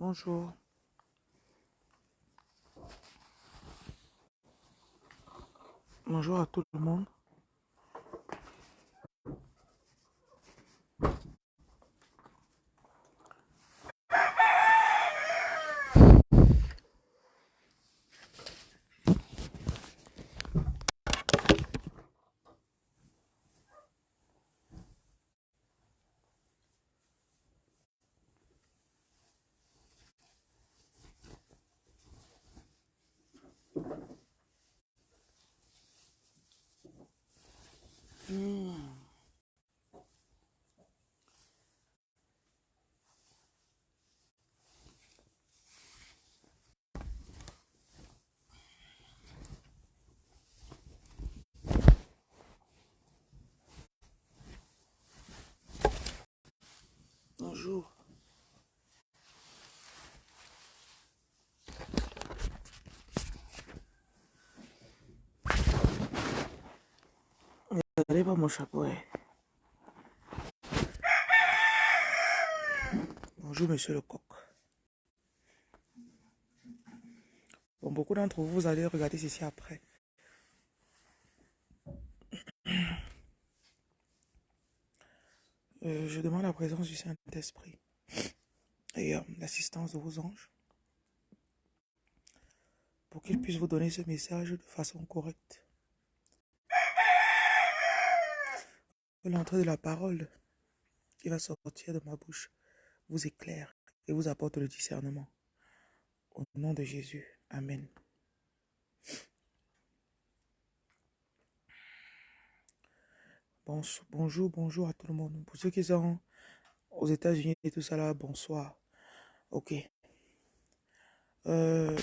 Bonjour. Bonjour à tout le monde. Bonjour. Regardez pas mon chapeau. Bonjour, monsieur le coq. Bon, beaucoup d'entre vous, vous allez regarder ceci après. Euh, je demande la présence du Saint-Esprit et l'assistance de vos anges pour qu'ils puissent vous donner ce message de façon correcte. Que l'entrée de la parole qui va sortir de ma bouche vous éclaire et vous apporte le discernement. Au nom de Jésus. Amen. Bonjour, bonjour à tout le monde. Pour ceux qui sont aux États-Unis et tout ça là, bonsoir. Ok. Euh,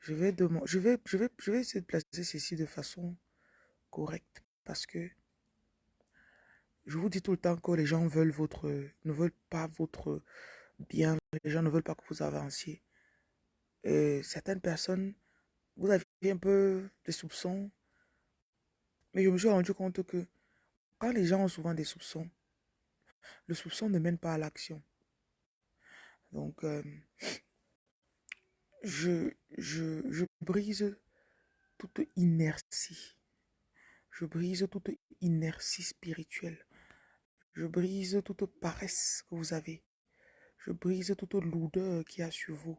je vais demander, je vais, je vais, je vais essayer de placer ceci de façon correcte parce que je vous dis tout le temps que les gens veulent votre, ne veulent pas votre bien. Les gens ne veulent pas que vous avanciez. Et certaines personnes, vous avez un peu des soupçons, mais je me suis rendu compte que quand les gens ont souvent des soupçons, le soupçon ne mène pas à l'action. Donc, euh, je, je, je brise toute inertie. Je brise toute inertie spirituelle. Je brise toute paresse que vous avez. Je brise toute lourdeur qui a sur vous.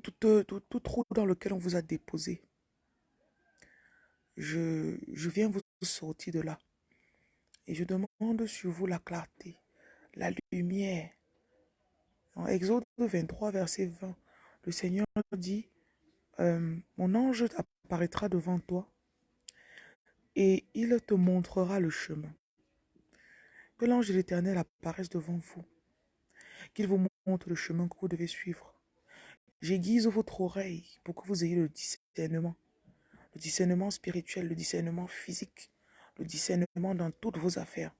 Toute, tout, tout trou dans lequel on vous a déposé. Je, viens vous sortir de là. Et je demande sur vous la clarté, la lumière. En Exode 23, verset 20, le Seigneur dit, euh, mon ange apparaîtra devant toi et il te montrera le chemin. Que l'ange de l'Éternel apparaisse devant vous, qu'il vous montre le chemin que vous devez suivre. J'aiguise votre oreille pour que vous ayez le discernement, discernement spirituel, le discernement physique, le discernement dans toutes vos affaires.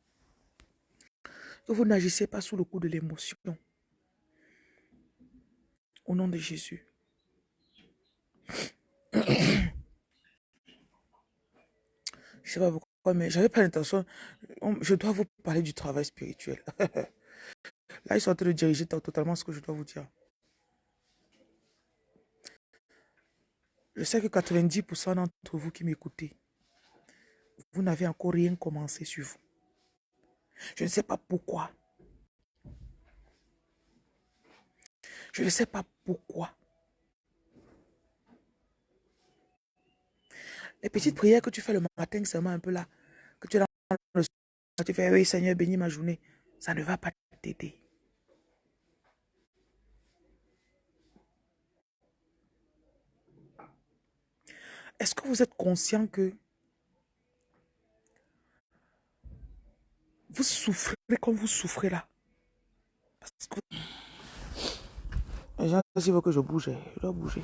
Que vous n'agissez pas sous le coup de l'émotion. Au nom de Jésus. Je sais pas pourquoi, mais j'avais pas l'intention. on- Je dois vous parler du travail spirituel. Là, ils sont en train de diriger to- totalement ce que je dois vous dire. Je sais que 90% d'entre vous qui m'écoutez, vous n'avez encore rien commencé sur vous. Je ne sais pas pourquoi. Je ne sais pas pourquoi. Les petites prières que tu fais le matin, seulement un peu là, que tu es dans le tu fais, oui Seigneur, bénis ma journée, ça ne va pas t'aider. Est-ce que vous êtes conscient que vous souffrez comme vous souffrez là? Les gens, s'ils veulent que je bouge, je dois bouger.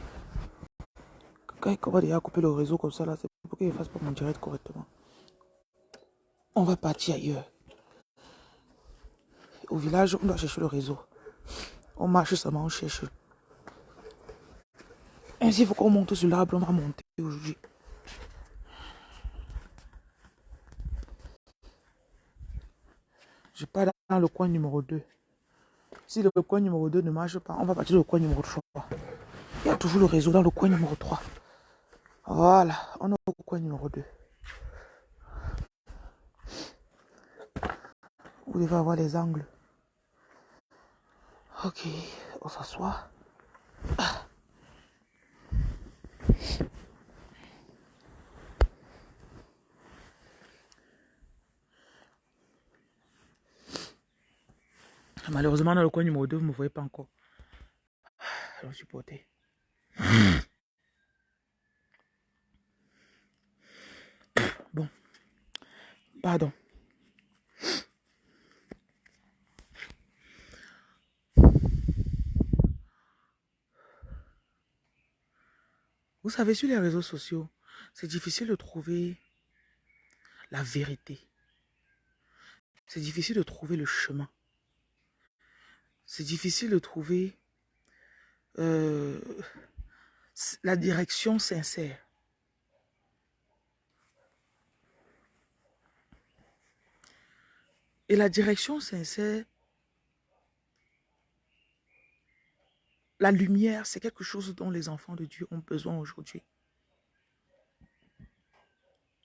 Quand il commence déjà couper le réseau comme ça là, c'est pour qu'il ne fasse pas mon direct correctement. On va partir ailleurs. Au village, on doit chercher le réseau. On marche seulement, on cherche. Ainsi, il faut qu'on monte sur l'arbre, on va monter aujourd'hui. Je pars dans le coin numéro 2. Si le coin numéro 2 ne marche pas, on va partir au coin numéro 3. Il y a toujours le réseau dans le coin numéro 3. Voilà, on est au coin numéro 2. Vous devez avoir les angles. Ok, on s'assoit. Malheureusement, dans le coin numéro 2, vous ne me voyez pas encore. Je suis porté. Bon. Pardon. Vous savez, sur les réseaux sociaux, c'est difficile de trouver la vérité. C'est difficile de trouver le chemin. C'est difficile de trouver euh, la direction sincère. Et la direction sincère, la lumière, c'est quelque chose dont les enfants de Dieu ont besoin aujourd'hui.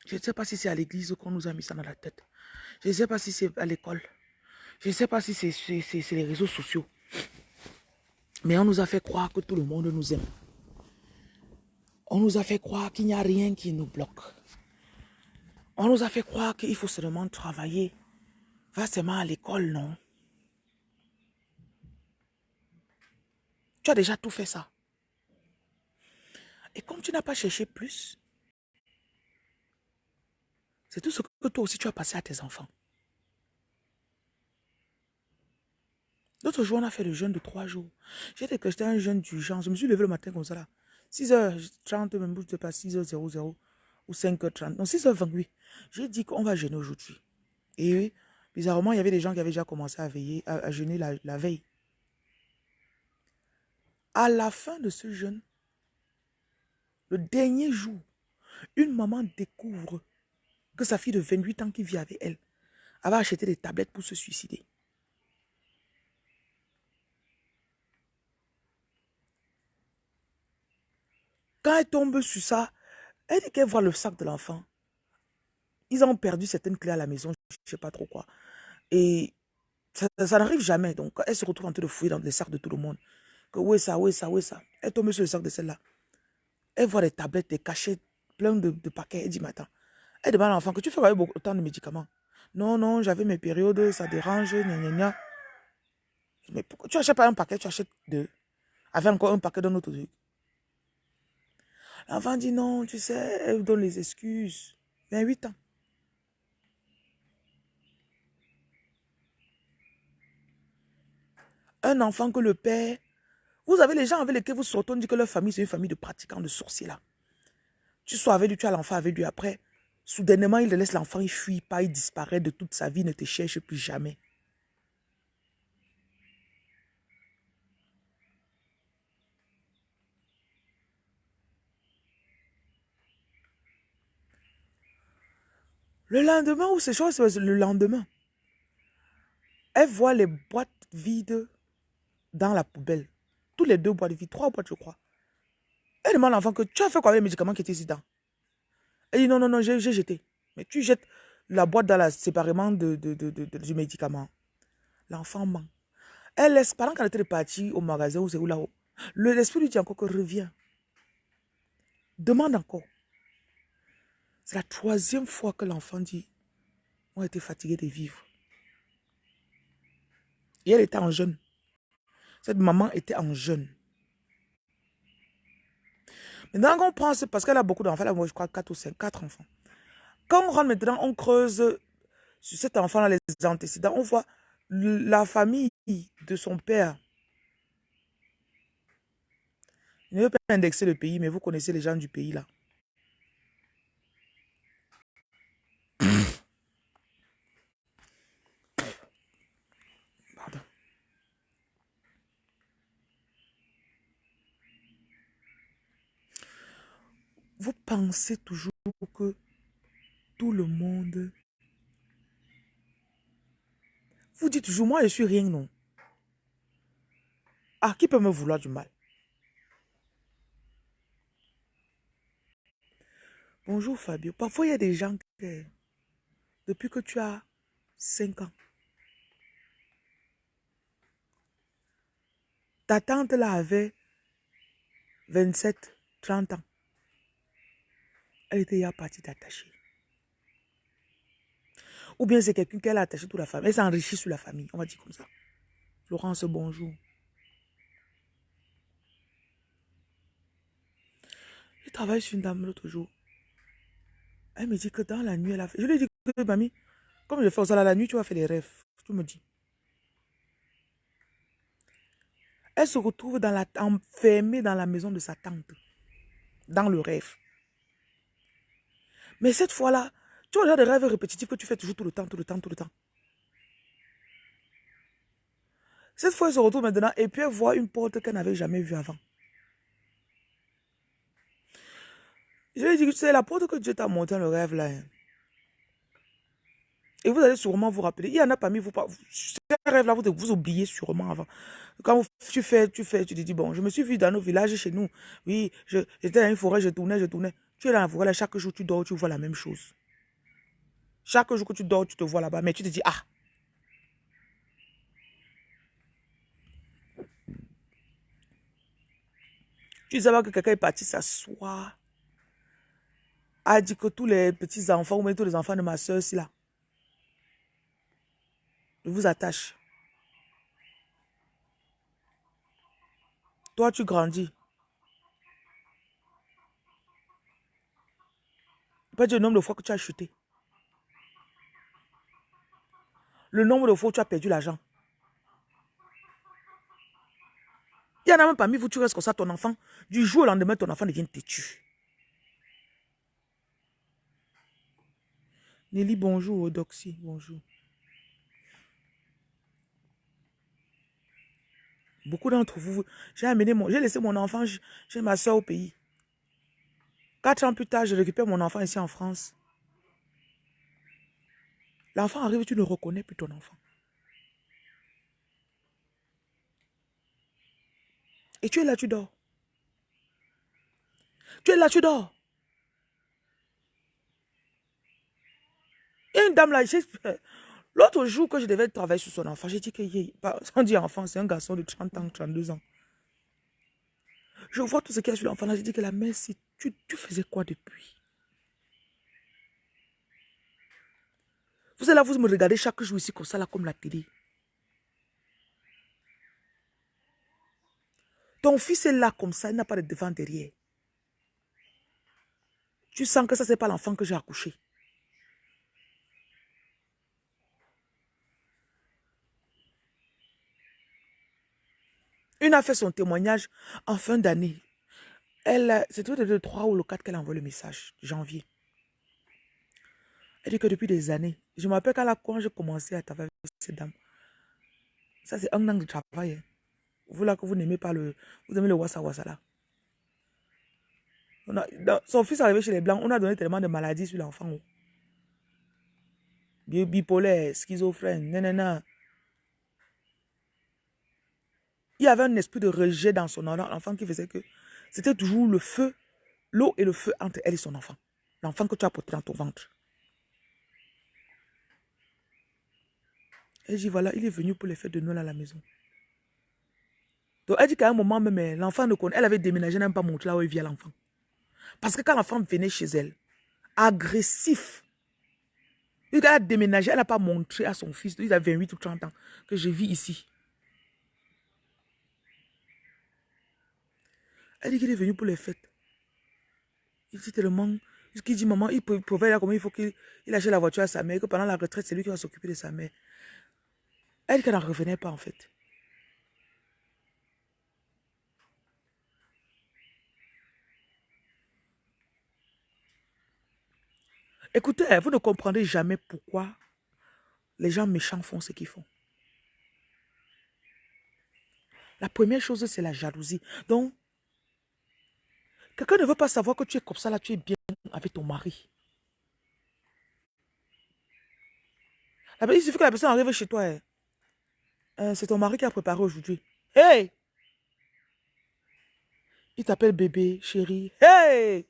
Je ne sais pas si c'est à l'église qu'on nous a mis ça dans la tête. Je ne sais pas si c'est à l'école. Je ne sais pas si c'est les réseaux sociaux. Mais on nous a fait croire que tout le monde nous aime. On nous a fait croire qu'il n'y a rien qui nous bloque. On nous a fait croire qu'il faut seulement travailler. Va seulement à l'école, non? Tu as déjà tout fait ça. Et comme tu n'as pas cherché plus, c'est tout ce que toi aussi tu as passé à tes enfants. L'autre jour, on a fait le jeûne de trois jours. J'étais que j'étais un jeûne genre. Je me suis levé le matin comme ça là. 6h30, même je ne sais pas, 6h00 ou 5h30. Non, 6h28. J'ai dit qu'on va jeûner aujourd'hui. Et bizarrement, il y avait des gens qui avaient déjà commencé à veiller, à, jeûner la veille. À la fin de ce jeûne, le dernier jour, une maman découvre que sa fille de 28 ans qui vit avec elle avait acheté des tablettes pour se suicider. Quand elle tombe sur ça, elle dit qu'elle voit le sac de l'enfant. Ils ont perdu certaines clés à la maison, je ne sais pas trop quoi. Et ça, n'arrive jamais. Donc, elle se retrouve en train de fouiller dans les sacs de tout le monde. Que où est ça, est ça, est ça? Elle tombe sur le sac de celle-là. Elle voit des tablettes, des cachets, plein de, paquets. Elle dit, mais attends. Elle demande à l'enfant que tu fais autant de médicaments? Non, non, j'avais mes périodes, ça dérange, gna gna gna. Mais pourquoi? Tu achètes pas un paquet, tu achètes deux. Avec encore un paquet d'un autre truc. L'enfant dit non, tu sais, elle donne les excuses. 28 ans. Un enfant que le père... Vous avez les gens avec lesquels vous sortez, on dit que leur famille, c'est une famille de pratiquants, de sorciers là. Tu sois avec lui, tu as l'enfant avec lui. Après, soudainement, il laisse l'enfant, il fuit pas, il disparaît de toute sa vie, ne te cherche plus jamais. Le lendemain, ou c'est chose, le lendemain, elle voit les boîtes vides dans la poubelle. Tous les deux boîtes vides, trois boîtes, je crois. Elle demande à l'enfant que tu as fait quoi avec les médicaments qui étaient ici dedans? Elle dit non, non, non, j'ai jeté. Mais tu jettes la boîte dans la séparément de, du médicament. L'enfant ment. Elle laisse, pendant qu'elle était partie au magasin ou c'est où là-haut, l'esprit lui dit encore que reviens. Demande encore. C'est la troisième fois que l'enfant dit, on été fatigué de vivre. Et elle était en jeûne. Cette maman était en jeûne. Maintenant qu'on prend, c'est parce qu'elle a beaucoup d'enfants, moi je crois 4 ou 5, 4 enfants. Quand on rentre maintenant, on creuse sur cet enfant-là les antécédents, on voit la famille de son père. Je ne veux pas indexer le pays, mais vous connaissez les gens du pays là. Vous pensez toujours que tout le monde Vous dites toujours, moi, je suis rien, non? Ah, qui peut me vouloir du mal? Bonjour Fabio. Parfois, il y a des gens que, depuis que tu as 5 ans, ta tante là avait 27, 30 ans. Elle était déjà partie t'attacher. Ou bien c'est quelqu'un qu'elle a attaché toute la famille. Elle s'est enrichie sur la famille. On va dire comme ça. Florence, bonjour. Je travaille sur une dame l'autre jour. Elle me dit que dans la nuit, elle a fait... Je lui ai dit que, mamie, comme je fais ça la nuit, tu vas faire des rêves. Tu me dis. Elle se retrouve dans la, enfermée dans la maison de sa tante. Dans le rêve. Mais cette fois-là, tu as des rêves répétitifs que tu fais toujours tout le temps, tout le temps, tout le temps. Cette fois, elle se retrouve maintenant et puis elle voit une porte qu'elle n'avait jamais vue avant. Je lui ai dit que c'est la porte que Dieu t'a montré dans le rêve là. Hein. Et vous allez sûrement vous rappeler. Il y en a parmi vous, ce rêve-là, vous, vous oubliez sûrement avant. Quand tu fais, tu fais, tu te dis, bon, je me suis vu dans nos villages chez nous. Oui, j'étais dans une forêt, je tournais, je tournais. Tu es là, chaque jour tu dors, tu vois la même chose. Chaque jour que tu dors, tu te vois là-bas, mais tu te dis, ah. Tu savais que quelqu'un est parti s'asseoir, a dit que tous les petits-enfants, ou même tous les enfants de ma soeur, ici là, je vous attache. Toi, tu grandis. Pas dire le nombre de fois que tu as chuté. Le nombre de fois où tu as perdu l'argent. Il y en a même parmi vous, tu restes comme ça, ton enfant. Du jour au lendemain, ton enfant devient têtu. Nelly, bonjour. Odoxy, bonjour. Beaucoup d'entre vous, j'ai amené mon, j'ai laissé mon enfant chez ma soeur au pays. Quatre ans plus tard, je récupère mon enfant ici en France. L'enfant arrive, tu ne reconnais plus ton enfant. Et tu es là, tu dors. Tu es là, tu dors. Et une dame là, l'autre jour que je devais travailler sur son enfant, j'ai dit que, on dit enfant, c'est un garçon de 30 ans, 32 ans. Je vois tout ce qu'il y a sur l'enfant là, j'ai dit que la mère, si tu, faisais quoi depuis? Vous êtes là, vous me regardez chaque jour ici comme ça, là, comme la télé. Ton fils est là comme ça, il n'a pas de devant derrière. Tu sens que ça, c'est pas l'enfant que j'ai accouché. Une a fait son témoignage en fin d'année. Elle, c'était le 3 ou le 4 qu'elle a envoyé le message, janvier. Elle dit que depuis des années, je me rappelle quand j'ai commencé à travailler avec cette dame. Ça, c'est un an de travail. Hein. Vous là que vous n'aimez pas le. Vous aimez le wassa wassa là. son fils est arrivé chez les Blancs, on a donné tellement de maladies sur l'enfant. Oh. Bipolaire, schizophrène, nanana. Il y avait un esprit de rejet dans son enfant qui faisait que c'était toujours le feu, l'eau et le feu entre elle et son enfant. L'enfant que tu as porté dans ton ventre. Elle dit, voilà, il est venu pour les fêtes de Noël à la maison. Donc, elle dit qu'à un moment même, l'enfant ne connaît, elle avait déménagé, elle n'a même pas montré là où il vient l'enfant. Parce que quand l'enfant venait chez elle, agressif, elle a déménagé, elle n'a pas montré à son fils, il a 28 ou 30 ans, que je vis ici. Elle dit qu'il est venu pour les fêtes. Il dit tellement... Il dit, maman, il provait là comment il faut qu'il achète la voiture à sa mère, que pendant la retraite, c'est lui qui va s'occuper de sa mère. Elle qu'elle n'en revenait pas en fait. Écoutez, vous ne comprendrez jamais pourquoi les gens méchants font ce qu'ils font. La première chose, c'est la jalousie. Donc, Quelqu'un ne veut pas savoir que tu es comme ça, là, tu es bien avec ton mari. Il suffit que la personne arrive chez toi. Hein. Euh, c'est ton mari qui a préparé aujourd'hui. Hey! Il t'appelle bébé, chérie. Hey!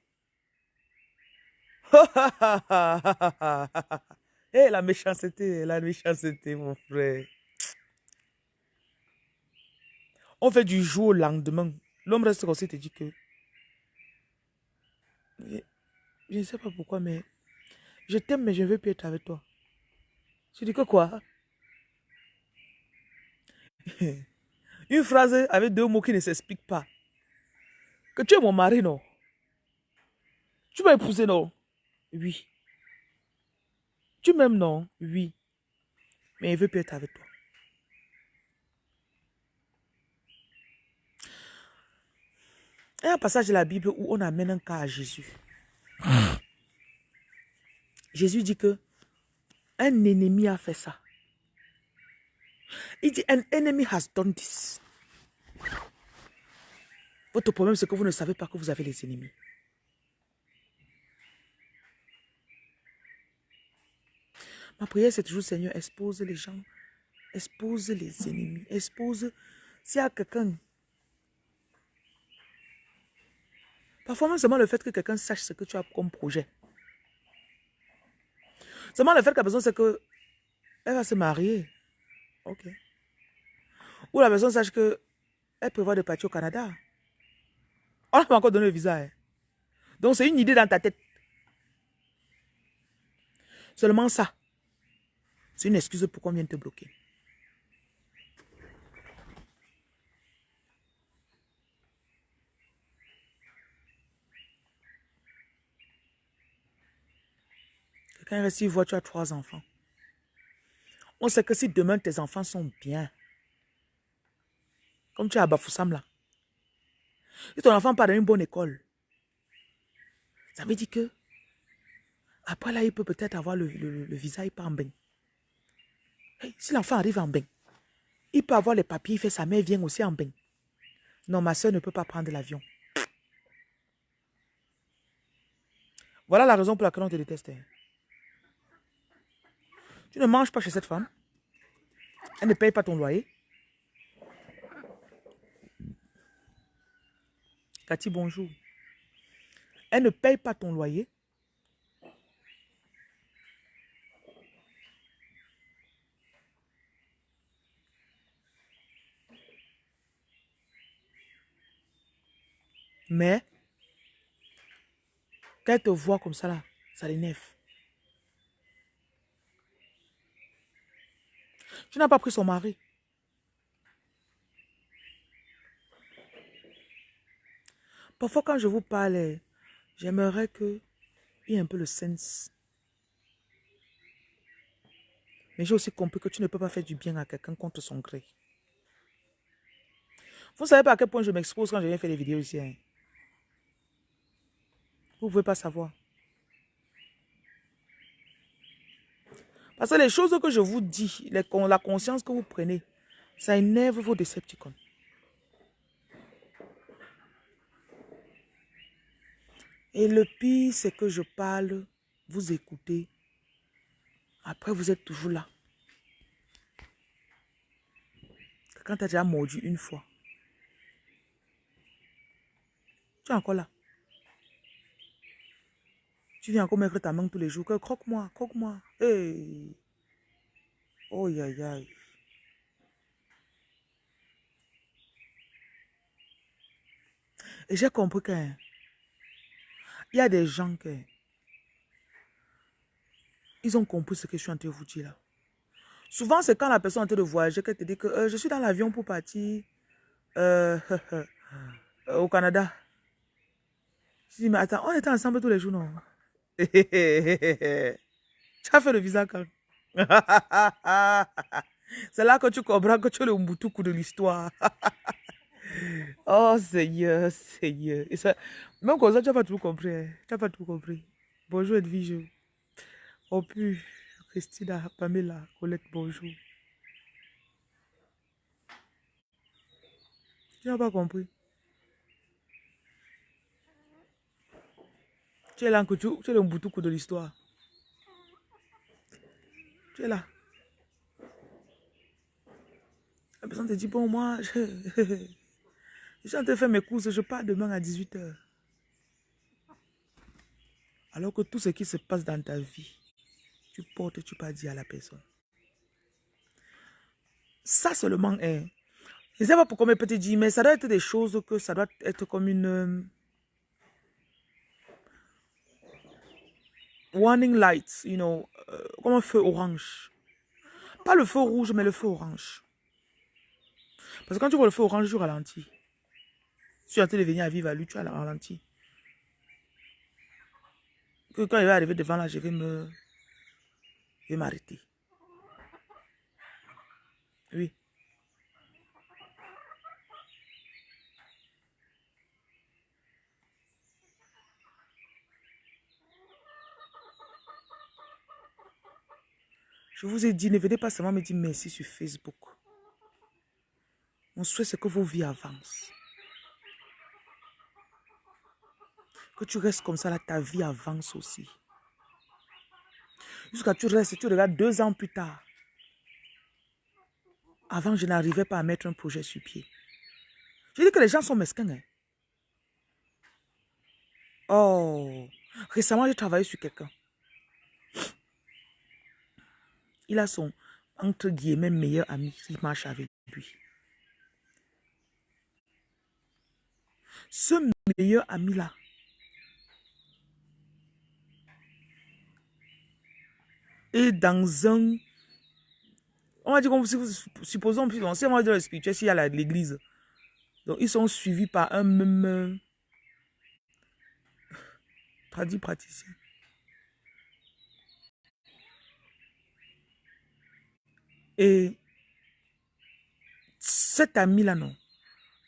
hey, la méchanceté, la méchanceté, mon frère. On fait du jour au lendemain. L'homme reste aussi te dit que... Je ne sais pas pourquoi, mais... Je t'aime, mais je ne veux plus être avec toi. Tu dis que quoi? Une phrase avec deux mots qui ne s'expliquent pas. Que tu es mon mari, non? Tu m'as épousé, non? Oui. Tu m'aimes, non? Oui. Mais il veut plus être avec toi. Il y a un passage de la Bible où on amène un cas à Jésus. Jésus dit que un ennemi a fait ça. Il dit, an enemy has done this. Votre problème, c'est que vous ne savez pas que vous avez les ennemis. Ma prière, c'est toujours, Seigneur, expose les gens, expose les ennemis, expose s'il y a quelqu'un. Parfois, seulement le fait que quelqu'un sache ce que tu as comme projet. Seulement le fait qu'elle a besoin, c'est que elle va se marier. Ok. Ou la personne sache que elle prévoit de partir au Canada. On n'a pas encore donné le visa. Hein. Donc, c'est une idée dans ta tête. Seulement ça. C'est une excuse pour qu'on vienne te bloquer. Reste voit tu as trois enfants. On sait que si demain tes enfants sont bien, comme tu as à Bafoussam là, si ton enfant part dans une bonne école, ça veut dire que après là, il peut peut-être avoir le, visa, il part en bain. si l'enfant arrive en bain, il peut avoir les papiers, il fait sa mère vient aussi en bain. Non, ma soeur ne peut pas prendre l'avion. Voilà la raison pour laquelle on te déteste. Tu ne manges pas chez cette femme. Elle ne paye pas ton loyer. Cathy, bonjour. Elle ne paye pas ton loyer. Mais, quand elle te voit comme ça, là, ça l'énerve. Tu n'as pas pris son mari. Parfois, quand je vous parle, j'aimerais que il y ait un peu le sens. Mais j'ai aussi compris que tu ne peux pas faire du bien à quelqu'un contre son gré. Vous ne savez pas à quel point je m'expose quand je viens faire des vidéos ici. Hein? Vous ne pouvez pas savoir. Parce que les choses que je vous dis, la conscience que vous prenez, ça énerve vos décepticons. Et le pire, c'est que je parle, vous écoutez. Après, vous êtes toujours là. Quand tu as déjà mordu une fois, tu es encore là. Tu viens encore mettre ta main tous les jours. Croque-moi, croque-moi. Hey. Oh, aïe, aïe. Et j'ai compris qu'il y a des gens qui ils ont compris ce que je suis en train de vous dire là. Souvent, c'est quand la personne est en train de voyager qu'elle te dit que euh, je suis dans l'avion pour partir euh, au Canada. Je dis, mais attends, on était ensemble tous les jours, non? tu as fait le visa quand C'est là que tu comprends que tu es le Mbutuku de l'histoire. oh Seigneur, Seigneur. Et même comme ça, tu n'as pas tout compris. Hein. Tu n'as pas tout compris. Bonjour Edwige. Oh plus, Christina, Pamela, Colette, bonjour. Tu n'as pas compris. Tu es là, tu, es le Mbutuku de l'histoire. Tu es là. personne te dit, bon, moi, je, je suis en train de faire mes courses, je pars demain à 18h. Alors que tout ce qui se passe dans ta vie, tu portes tu pas dit à la personne. Ça seulement est. Je ne sais pas pourquoi mes petits dit, mais ça doit être des choses que ça doit être comme une... warning light, you know, euh, comme un feu orange. Pas le feu rouge, mais le feu orange. Parce que quand tu vois le feu orange, tu ralentis. Si tu es en train de venir à vivre à lui, tu as ralenti. Que quand il va arriver devant là, je vais me... Je vais m'arrêter. Oui. Je vous ai dit, ne venez pas seulement me dire merci sur Facebook. Mon souhait, c'est que vos vies avancent. Que tu restes comme ça, là, ta vie avance aussi. Jusqu'à tu restes, tu regardes deux ans plus tard. Avant, je n'arrivais pas à mettre un projet sur pied. Je dis que les gens sont mesquins. hein. Oh, récemment, j'ai travaillé sur quelqu'un. Il a son, entre guillemets, meilleur ami qui marche avec lui. Ce meilleur ami-là, est dans un... On va dire, comme si vous- supposons, on sait, moi, dans le spirituel, s'il y a l'église. Donc, ils sont suivis par un même... euh, Traduit praticien. Et cet ami-là, non,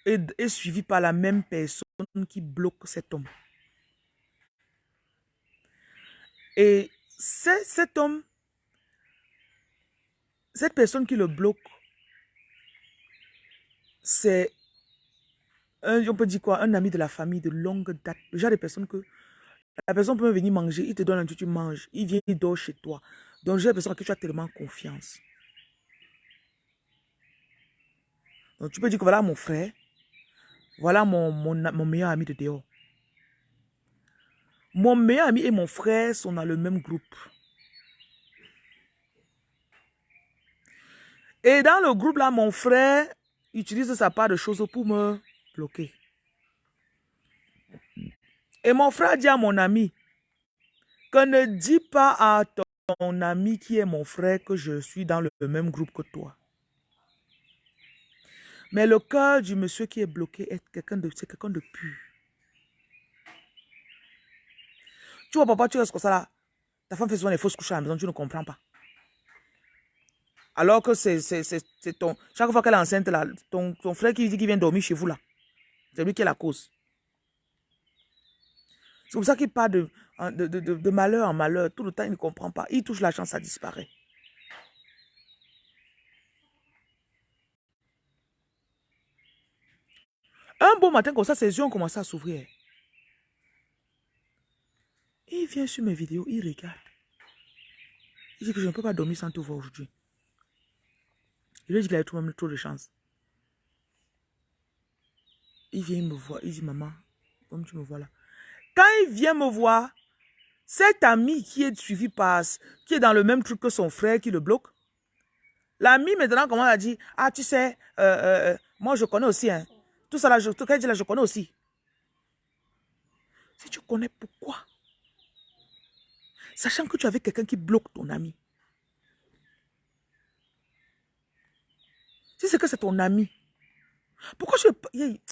est, suivi par la même personne qui bloque cet homme. Et cet homme, cette personne qui le bloque, c'est, on peut dire quoi, un ami de la famille de longue date. Le genre de personne que la personne peut venir manger, il te donne un truc, tu manges, il vient, il dort chez toi. Donc, j'ai l'impression que tu as tellement confiance. Donc, tu peux dire que voilà mon frère, voilà mon, meilleur ami de dehors. Mon meilleur ami et mon frère sont dans le même groupe. Et dans le groupe là, mon frère utilise sa part de choses pour me bloquer. Et mon frère dit à mon ami que ne dis pas à ton ami qui est mon frère que je suis dans le même groupe que toi. Mais le cœur du monsieur qui est bloqué est quelqu'un de, de pur. Tu vois, papa, tu restes comme ça là. Ta femme fait souvent des fausses couches à la maison, tu ne comprends pas. Alors que c'est ton... Chaque fois qu'elle est enceinte, ton, frère qui dit qu'il vient dormir chez vous là, c'est lui qui est la cause. C'est pour ça qu'il part de- de malheur en malheur. Tout le temps, il ne comprend pas. Il touche la chance, ça disparaît. Un beau matin comme ça, ses yeux ont commencé à s'ouvrir. Il vient sur mes vidéos, il regarde. Il dit que je ne peux pas dormir sans te voir aujourd'hui. Il lui dit qu'il a tout trop de chance. Il vient me voir, il dit maman, comme tu me vois là. Quand il vient me voir, cet ami qui est suivi par, qui est dans le même truc que son frère qui le bloque, l'ami maintenant commence à dire, ah tu sais, euh, euh, euh, moi je connais aussi, hein. Tout ça là, je, tout là, je connais aussi. Si tu connais pourquoi, sachant que tu avais quelqu'un qui bloque ton ami, si c'est que c'est ton ami, pourquoi je...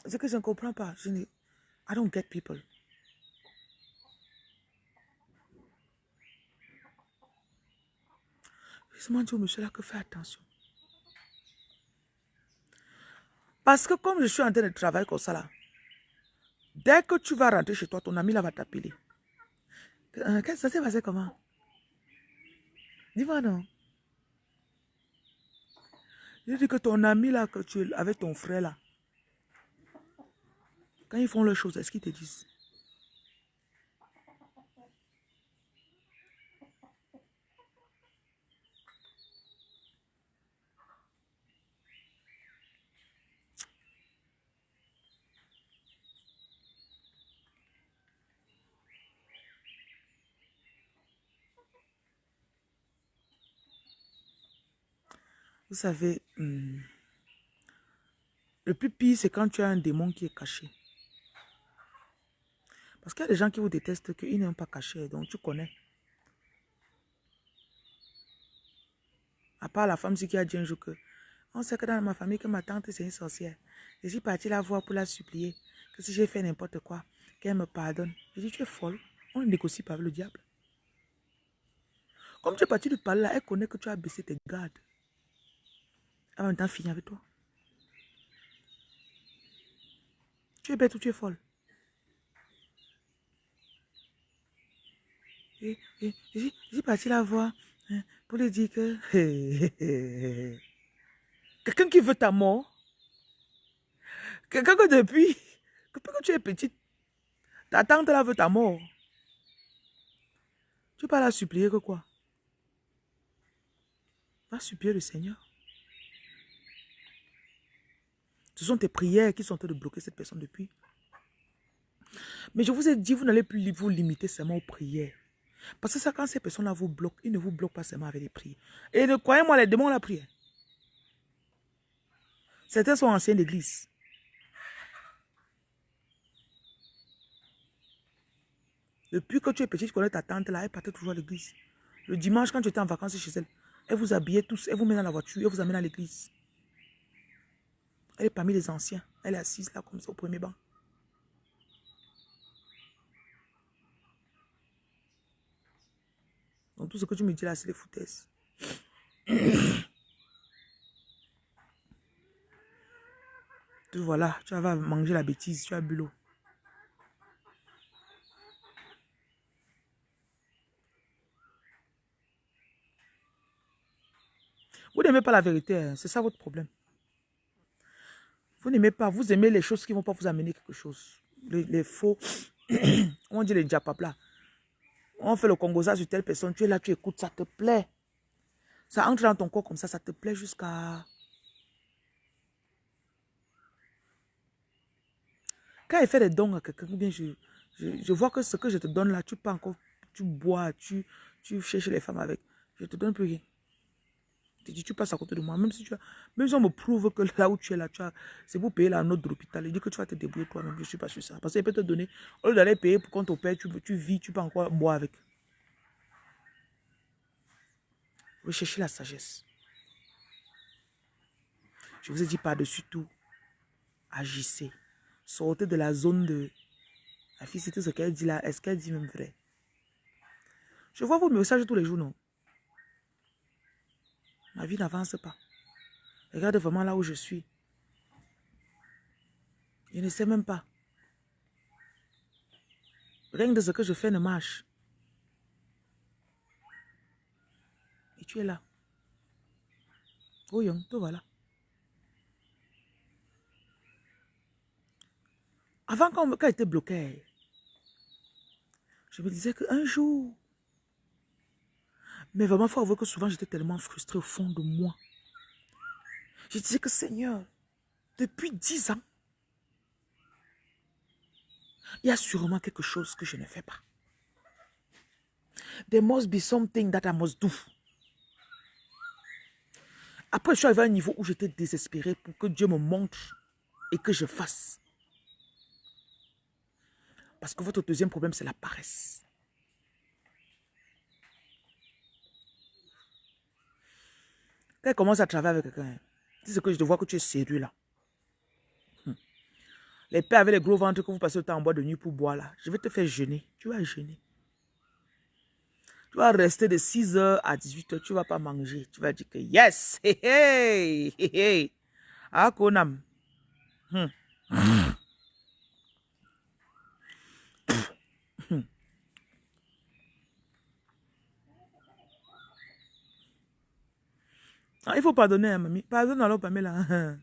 C'est que je ne comprends pas. Je ne, I don't get people. Je demande au monsieur là que fais attention. Parce que comme je suis en train de travailler comme ça là, dès que tu vas rentrer chez toi, ton ami là va t'appeler. Euh, ça s'est passé comment? Dis-moi non. Je dis que ton ami là, que tu avec ton frère là, quand ils font leurs choses, est-ce qu'ils te disent? Vous savez, hmm, le plus pire, c'est quand tu as un démon qui est caché. Parce qu'il y a des gens qui vous détestent, qu'ils n'aiment pas caché, donc tu connais. À part la femme qui a dit un jour que on sait que dans ma famille, que ma tante c'est une sorcière. Je suis partie la voir pour la supplier que si j'ai fait n'importe quoi, qu'elle me pardonne. Je dis, tu es folle. On ne négocie pas avec le diable. Comme tu es parti de parler là, elle connaît que tu as baissé tes gardes. En même temps, fini avec toi. Tu es bête ou tu es folle? Et, suis parti la voir hein, pour lui dire que... Quelqu'un qui veut ta mort. Quelqu'un que depuis, que tu es petite, ta tante là veut ta mort. Tu peux la supplier que quoi? Va supplier le Seigneur. Ce sont tes prières qui sont en train de bloquer cette personne depuis. Mais je vous ai dit, vous n'allez plus vous limiter seulement aux prières. Parce que ça, quand ces personnes-là vous bloquent, ils ne vous bloquent pas seulement avec les prières. Et croyez-moi, les démons la prière. Certains sont anciens d'église. Depuis que tu es petit, tu connais ta tante là, elle partait toujours à l'église. Le dimanche, quand tu étais en vacances chez elle, elle vous habillait tous, elle vous met dans la voiture, elle vous amène à l'église. Elle est parmi les anciens. Elle est assise là, comme ça, au premier banc. Donc tout ce que tu me dis là, c'est les foutaises. voilà, tu vas manger la bêtise, tu as bu l'eau. Vous n'aimez pas la vérité, hein, c'est ça votre problème. Vous n'aimez pas, vous aimez les choses qui ne vont pas vous amener quelque chose. Les, faux, on dit les diapapla. On fait le congosa sur telle personne, tu es là, tu écoutes, ça te plaît. Ça entre dans ton corps comme ça, ça te plaît jusqu'à... Quand il fait des dons à quelqu'un, bien je, je, vois que ce que je te donne là, tu peux encore, tu bois, tu, tu cherches les femmes avec. Je te donne plus rien. Tu tu passes à côté de moi. Même si tu as, même si on me prouve que là où tu es là, tu as, c'est pour payer la note de l'hôpital. Il dit que tu vas te débrouiller toi-même. Je ne suis pas sûr ça. Parce qu'il peut te donner, au lieu d'aller payer pour qu'on t'opère, tu, tu vis, tu peux encore boire avec. Recherchez la sagesse. Je vous ai dit par-dessus tout, agissez. Sortez de la zone de... La fille, c'était ce qu'elle dit là. Est-ce qu'elle dit même vrai? Je vois vos messages tous les jours, non? Ma vie n'avance pas. Regarde vraiment là où je suis. Je ne sais même pas. Rien de ce que je fais ne marche. Et tu es là. Young, tout voilà. Avant, quand, quand j'étais bloqué, je me disais qu'un jour, mais vraiment, il faut avouer que souvent, j'étais tellement frustrée au fond de moi. Je disais que Seigneur, depuis dix ans, il y a sûrement quelque chose que je ne fais pas. There must be something that I must do. Après, je suis arrivé à un niveau où j'étais désespéré pour que Dieu me montre et que je fasse. Parce que votre deuxième problème, c'est la paresse. Quand elle commence à travailler avec quelqu'un, c'est ce que je te vois que tu es sérieux là. Hmm. Les pères avec les gros ventres que vous passez le temps en bois de nuit pour boire là, je vais te faire jeûner. Tu vas jeûner. Tu vas rester de 6h à 18h, tu ne vas pas manger. Tu vas dire que yes, hey, hey, hey, hey. Ah, konam. Hmm. Ah, il faut pardonner, hein, mamie. Pardonne alors, Pamela.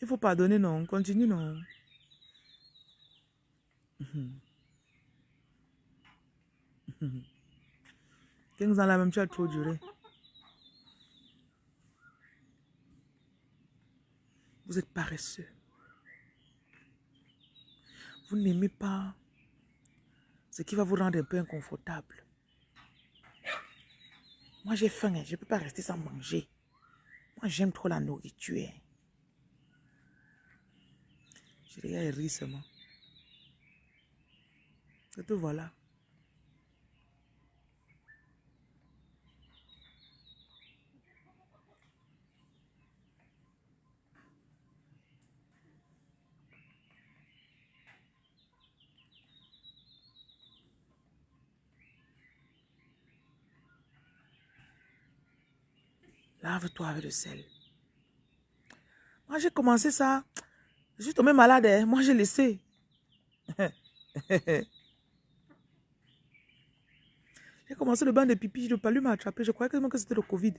Il faut pardonner, non. Continue, non. 15 ans là même, tu as trop duré. Vous êtes paresseux. Vous n'aimez pas ce qui va vous rendre un peu inconfortable. Moi, j'ai faim, hein. je ne peux pas rester sans manger. Moi, j'aime trop la nourriture. Je regarde rire seulement. Et te voilà. Lave-toi avec le sel. Moi, j'ai commencé ça. Je suis tombé malade. Hein. Moi, j'ai laissé. j'ai commencé le bain de pipi. Le palu m'a attrapé. Je croyais que c'était le Covid.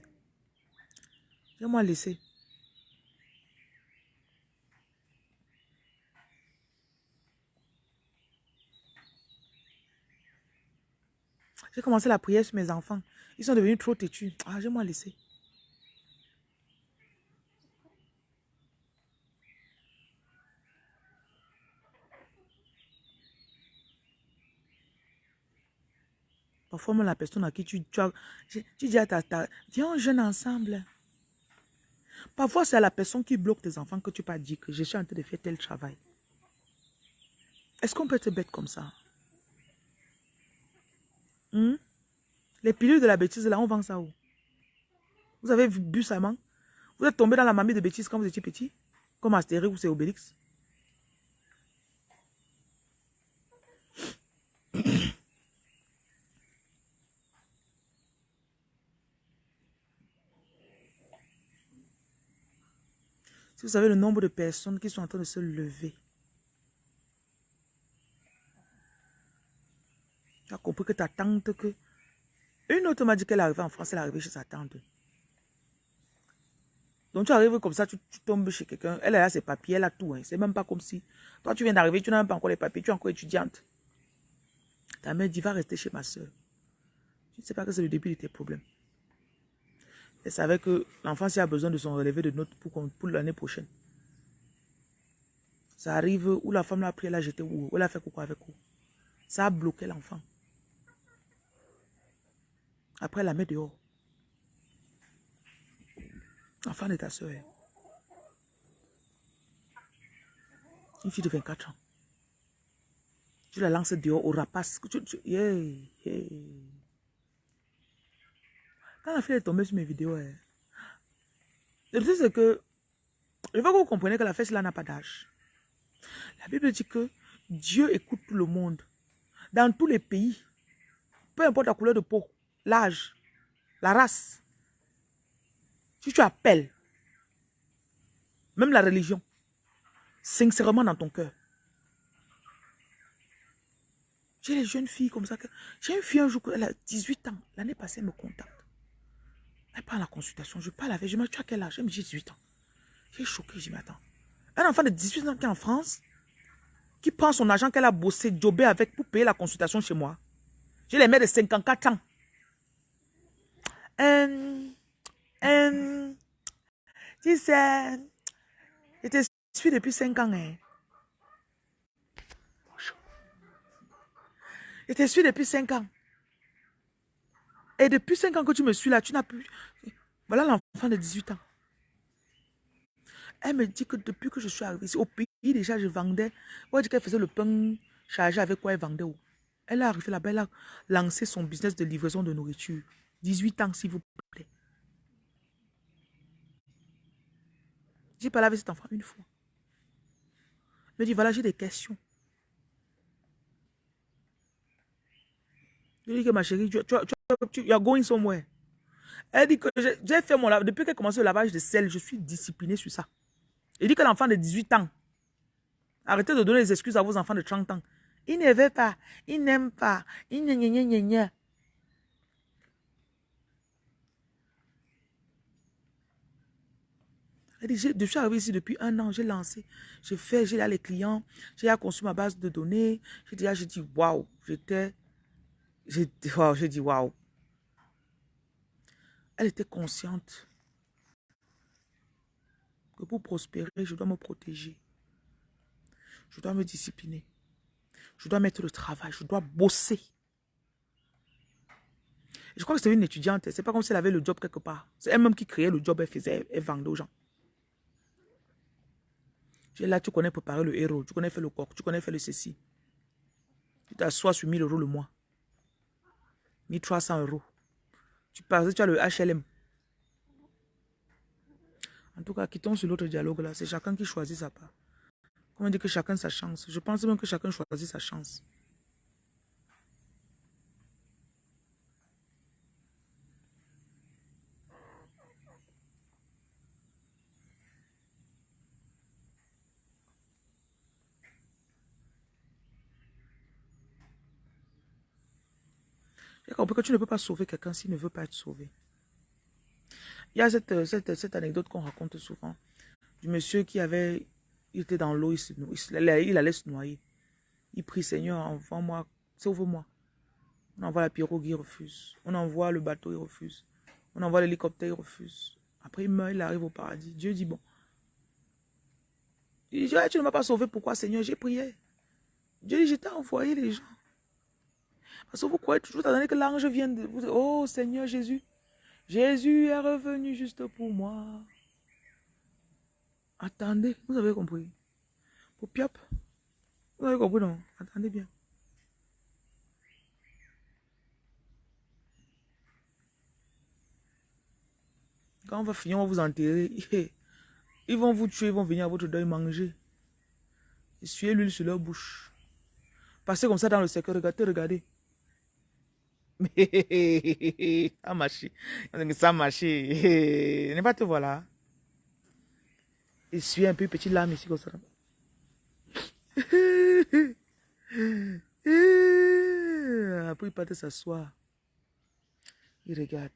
J'ai moi laissé. J'ai commencé la prière sur mes enfants. Ils sont devenus trop têtus. Ah, j'ai moi laissé. Parfois, la personne à qui tu, dis à ta, ta viens, on jeûne ensemble. Parfois, c'est à la personne qui bloque tes enfants que tu pas dit que je suis en train de faire tel travail. Est-ce qu'on peut être bête comme ça? Hmm? Les pilules de la bêtise, là, on vend ça où? Vous avez bu ça, man? Vous êtes tombé dans la mamie de bêtise quand vous étiez petit? Comme Astérix ou c'est Obélix? Si vous savez le nombre de personnes qui sont en train de se lever. Tu as compris que ta tante, que... Une autre m'a dit qu'elle arrivée en France, elle arrivée chez sa tante. Donc tu arrives comme ça, tu, tombes chez quelqu'un, elle a ses papiers, elle a tout. Hein. C'est même pas comme si... Toi, tu viens d'arriver, tu n'as même pas encore les papiers, tu es encore étudiante. Ta mère dit, va rester chez ma soeur. Tu ne sais pas que c'est le début de tes problèmes. Elle savait que l'enfant s'il a besoin de son relevé de notes pour, pour l'année prochaine. Ça arrive où la femme l'a pris, elle l'a jeté où, elle a fait quoi avec vous. Ça a bloqué l'enfant. Après, elle la met dehors. L'enfant de ta soeur. Une fille de 24 ans. Tu la lances dehors au rapace. La fille est tombée sur mes vidéos, hein, le truc c'est que, je veux que vous compreniez que la fête là n'a pas d'âge. La Bible dit que Dieu écoute tout le monde. Dans tous les pays, peu importe la couleur de peau, l'âge, la race, si tu appelles, même la religion, sincèrement dans ton cœur. J'ai les jeunes filles comme ça. J'ai une fille un jour, elle a 18 ans. L'année passée, elle me contacte. Elle prend la consultation. Je parle avec. Je me dis, tu as quel âge? Elle me dit 18 ans. J'ai choqué. Je dis, mais attends. Un enfant de 18 ans qui est en France, qui prend son argent qu'elle a bossé, jobé avec pour payer la consultation chez moi. J'ai les mères de 54 ans. Euh, euh, tu sais, je te suis depuis 5 ans. Hein. Je te suis depuis 5 ans. Et depuis 5 ans que tu me suis là, tu n'as plus... Voilà l'enfant de 18 ans. Elle me dit que depuis que je suis arrivée ici, au pays déjà, je vendais. On dit qu'elle faisait le pain chargé avec quoi elle vendait. Elle est arrivée là-bas, elle a lancé son business de livraison de nourriture. 18 ans, s'il vous plaît. J'ai parlé avec cet enfant une fois. Elle me dit, voilà, j'ai des questions. Je lui dis que ma chérie, tu, tu, tu are going somewhere. Elle dit que j'ai fait mon lavage. Depuis qu'elle a commencé le lavage de sel, je suis disciplinée sur ça. Elle dit que l'enfant de 18 ans, arrêtez de donner des excuses à vos enfants de 30 ans. Il ne veut pas, il n'aime pas, il gna gna gna Elle dit, je suis arrivée ici depuis un an, j'ai lancé, j'ai fait, j'ai là les clients, j'ai conçu ma base de données, j'ai dit, j'ai dit, waouh, j'étais, j'ai dit, waouh, elle était consciente que pour prospérer, je dois me protéger. Je dois me discipliner. Je dois mettre le travail. Je dois bosser. Je crois que c'est une étudiante. C'est pas comme si elle avait le job quelque part. C'est elle-même qui créait le job, elle faisait, elle vendait aux gens. Là, tu connais préparer le héros, tu connais faire le coq, tu connais faire le ceci. Tu t'assois sur 1000 euros le mois. 1300 euros. Tu passes, tu as le HLM. En tout cas, quittons sur l'autre dialogue là. C'est chacun qui choisit sa part. Comment dire que chacun sa chance. Je pense même que chacun choisit sa chance. Compris que tu ne peux pas sauver quelqu'un s'il ne veut pas être sauvé. Il y a cette, cette, cette anecdote qu'on raconte souvent du monsieur qui avait, il était dans l'eau, il, il, allait se noyer. Il prie, Seigneur, envoie-moi, sauve-moi. On envoie la pirogue, il refuse. On envoie le bateau, il refuse. On envoie l'hélicoptère, il refuse. Après, il meurt, il arrive au paradis. Dieu dit, bon. Il dit, tu ne m'as pas sauvé, pourquoi, Seigneur J'ai prié. Dieu dit, je t'ai envoyé les gens. Parce que vous croyez toujours que l'ange vient de vous. Oh Seigneur Jésus, Jésus est revenu juste pour moi. Attendez, vous avez compris. Pour Piop, vous avez compris non? Attendez bien. Quand on va finir, on va vous enterrer. Ils vont vous tuer, ils vont venir à votre deuil manger. Essuyez l'huile sur leur bouche. Passez comme ça dans le secret, regardez, regardez. Ça marche. N'est pas te voilà. Et suis un peu petit lame ici comme ça. Après, il part s'asseoir. Il regarde.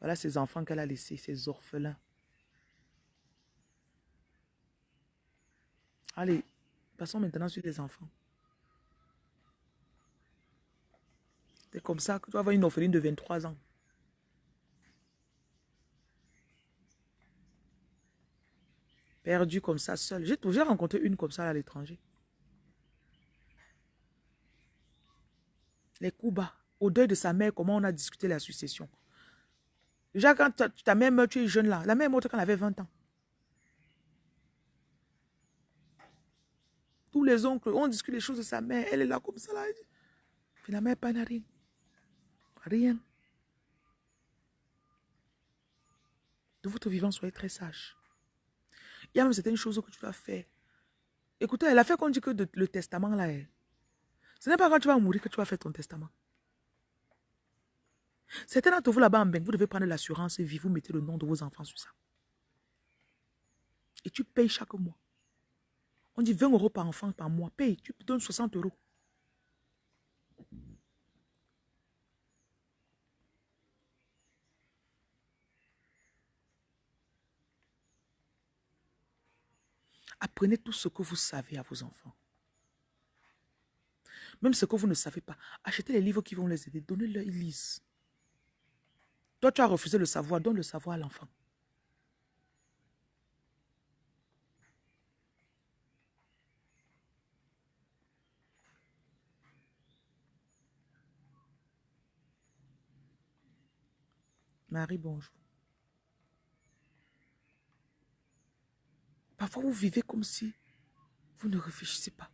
Voilà ses enfants qu'elle a laissés, ses orphelins. Allez, passons maintenant sur les enfants. C'est comme ça que tu vas avoir une orpheline de 23 ans. Perdue comme ça, seule. J'ai toujours rencontré une comme ça à l'étranger. Les coups. Au deuil de sa mère, comment on a discuté la succession. Déjà, quand ta, mère meurt, tu es jeune là. La mère morte quand elle avait 20 ans. Tous les oncles, on discute les choses de sa mère. Elle est là comme ça. Là. La mère, pas rien. Rien. De votre vivant, soyez très sage. Il y a même certaines choses que tu dois faire. Écoutez, fait qu'on dit que le testament là est. Ce n'est pas quand tu vas mourir que tu vas faire ton testament. Certains d'entre vous là-bas en vous devez prendre l'assurance et vie, vous mettez le nom de vos enfants sur ça. Et tu payes chaque mois. On dit 20 euros par enfant par mois. Paye, tu donnes 60 euros. Apprenez tout ce que vous savez à vos enfants. Même ce que vous ne savez pas. Achetez les livres qui vont les aider. Donnez-leur, ils lisent. Toi, tu as refusé le savoir. Donne le savoir à l'enfant. Marie, bonjour. Parfois, vous vivez comme si vous ne réfléchissez pas.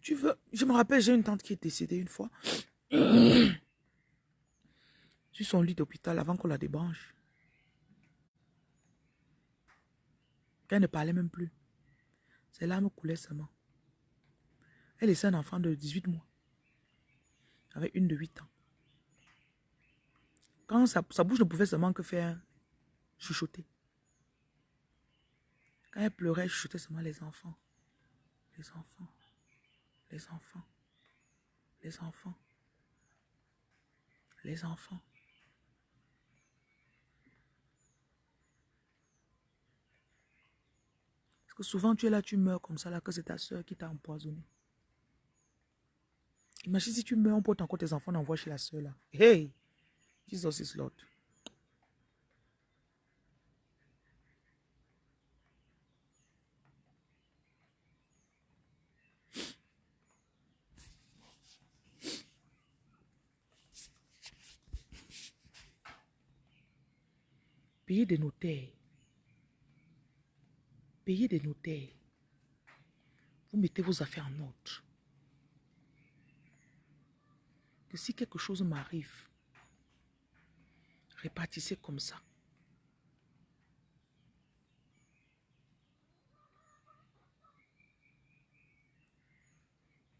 Tu veux... Je me rappelle, j'ai une tante qui est décédée une fois. sur son lit d'hôpital avant qu'on la débranche. Elle ne parlait même plus. Ses larmes coulaient seulement. Elle laissait un enfant de 18 mois. Avec une de 8 ans. Quand sa, sa bouche ne pouvait seulement que faire chuchoter. Elle pleurait, elle chuchotait seulement les enfants. Les enfants. Les enfants. Les enfants. Les enfants. Parce que souvent tu es là, tu meurs comme ça, là, que c'est ta soeur qui t'a empoisonné. Imagine si tu meurs, on porte encore tes enfants, on envoie chez la soeur là. Hey! Jesus is Lord. Payez des notaires. Payez des notaires. Vous mettez vos affaires en ordre. Que si quelque chose m'arrive, répartissez comme ça.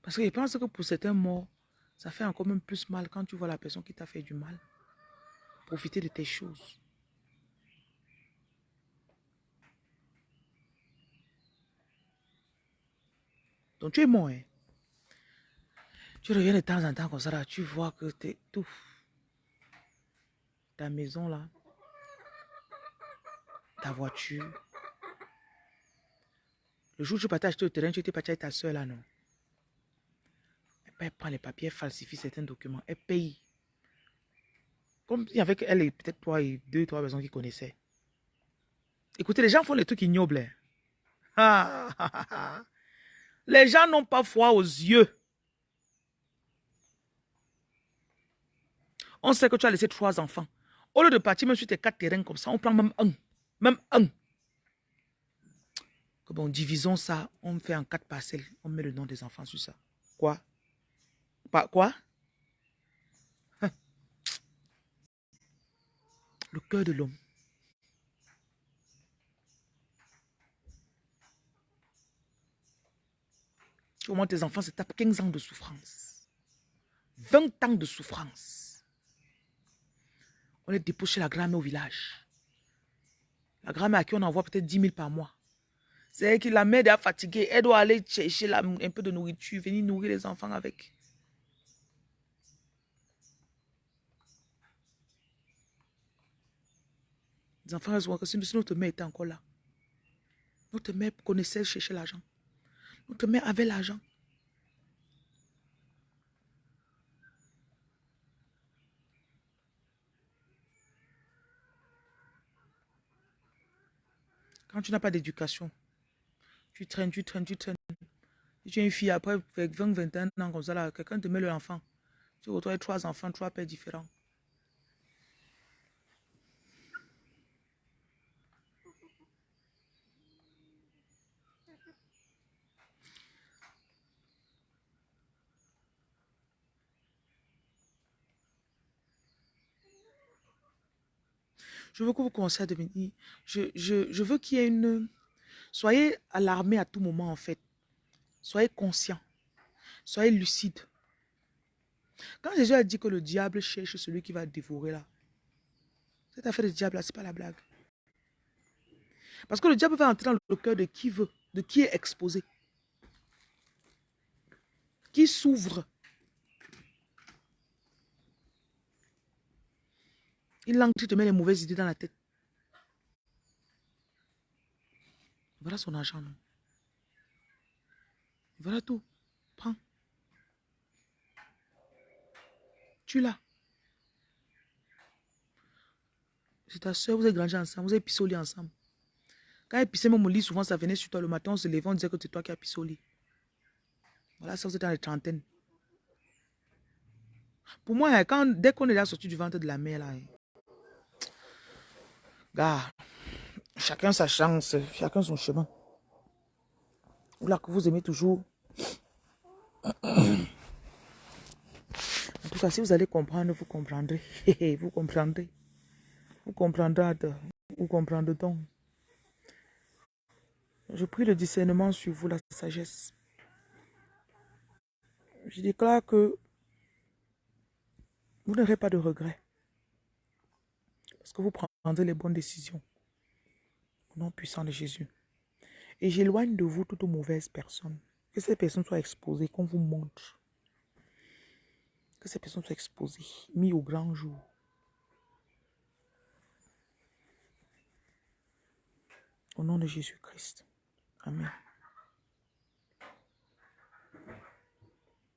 Parce que je pense que pour certains morts, ça fait encore même plus mal quand tu vois la personne qui t'a fait du mal. Profiter de tes choses. Tu es mort. Hein? Tu reviens de temps en temps comme ça, là, tu vois que es tout. Ta maison là, ta voiture. Le jour où tu partais acheter au terrain, tu étais parti avec ta soeur là, non? Elle prend les papiers, elle falsifie certains documents, elle paye. Comme y avait elle et peut-être toi et deux, trois personnes qui connaissaient. Écoutez, les gens font les trucs ignobles. Hein. Les gens n'ont pas foi aux yeux. On sait que tu as laissé trois enfants. Au lieu de partir même sur tes quatre terrains comme ça, on prend même un. Même un. Bon, divisons ça, on fait en quatre parcelles. On met le nom des enfants sur ça. Quoi? Pas quoi? Le cœur de l'homme. Comment tes enfants se tapent 15 ans de souffrance. 20 ans de souffrance. On est déposé la grand-mère au village. La grand-mère à qui on envoie peut-être 10 000 par mois. C'est que la mère est fatiguée. Elle doit aller chercher un peu de nourriture, venir nourrir les enfants avec. Les enfants ont que si notre mère était encore là. Notre mère connaissait chercher l'argent. Notre mère avait l'argent. Quand tu n'as pas d'éducation, tu traînes, tu traînes, tu traînes. Tu es une fille après 20, 21 ans comme ça, quelqu'un te met l'enfant. Tu retrouves trois enfants, trois pères différents. Je veux que vous commenciez à devenir... Je, je, veux qu'il y ait une... Soyez alarmés à tout moment, en fait. Soyez conscients. Soyez lucides. Quand Jésus a dit que le diable cherche celui qui va dévorer là, cette affaire de diable là, ce n'est pas la blague. Parce que le diable va entrer dans le cœur de qui veut, de qui est exposé. Qui s'ouvre Il langue, tu te mets les mauvaises idées dans la tête. Voilà son argent. Voilà tout. Prends. Tu l'as. C'est ta soeur, vous avez grandi ensemble, vous avez lit ensemble. Quand elle pissait au lit, souvent ça venait sur toi le matin, on se levait, on disait que c'est toi qui as pissé. Voilà, ça vous êtes dans les trentaines. Pour moi, quand, dès qu'on est là sorti du ventre de la mère, là, hein, Gars, chacun sa chance, chacun son chemin. Là que vous aimez toujours. En tout cas, si vous allez comprendre, vous comprendrez. vous comprendrez. Vous comprendrez. Vous comprendrez donc. Je prie le discernement sur vous, la sagesse. Je déclare que vous n'aurez pas de regrets. Parce que vous prendrez les bonnes décisions. Au nom puissant de Jésus. Et j'éloigne de vous toute mauvaise personne. Que ces personnes soient exposées, qu'on vous montre. Que ces personnes soient exposées, mis au grand jour. Au nom de Jésus-Christ. Amen.